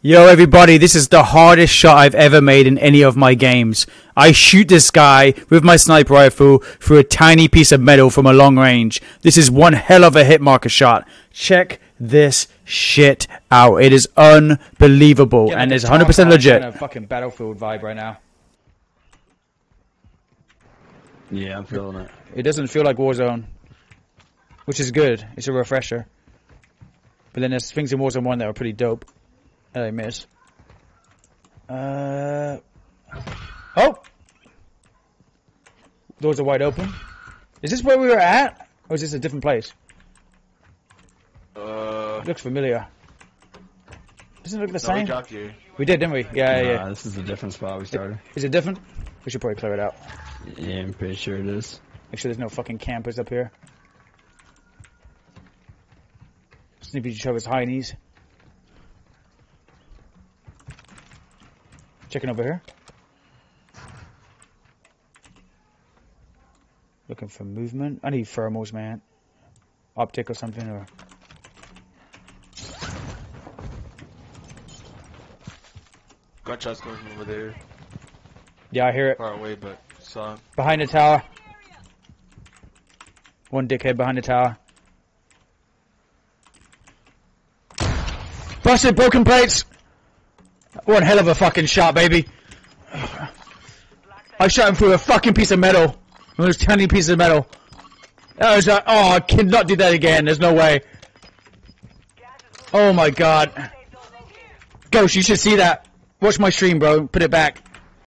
Yo, everybody, this is the hardest shot I've ever made in any of my games. I shoot this guy with my sniper rifle through a tiny piece of metal from a long range. This is one hell of a hit marker shot. Check this shit out. It is unbelievable and it's 100% legit. A fucking battlefield vibe right now. Yeah, I'm feeling it. It doesn't feel like Warzone, which is good. It's a refresher. But then there's things in Warzone 1 that are pretty dope. That I miss. Uh. Oh! Doors are wide open. Is this where we were at? Or is this a different place? Uh, looks familiar. Doesn't it look the no, same? we dropped you. We did, didn't we? Yeah, yeah. Nah, this is a different spot we started. Is it different? We should probably clear it out. Yeah, I'm pretty sure it is. Make sure there's no fucking campers up here. Snippy show his high knees. Checking over here. Looking for movement. I need thermals, man. Optic or something, or Gunshots coming from over there. yeah, I hear it Far away, but saw behind the tower. One dickhead behind the tower. Busted broken plates. One hell of a fucking shot, baby. I shot him through a fucking piece of metal. One of those tiny pieces of metal. Was a, oh, I cannot do that again. There's no way. Oh my god. Ghost, you should see that. Watch my stream, bro. Put it back.